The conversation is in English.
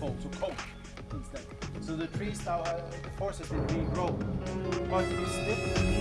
to instead. So the trees now, uh, forces it to been regrown. But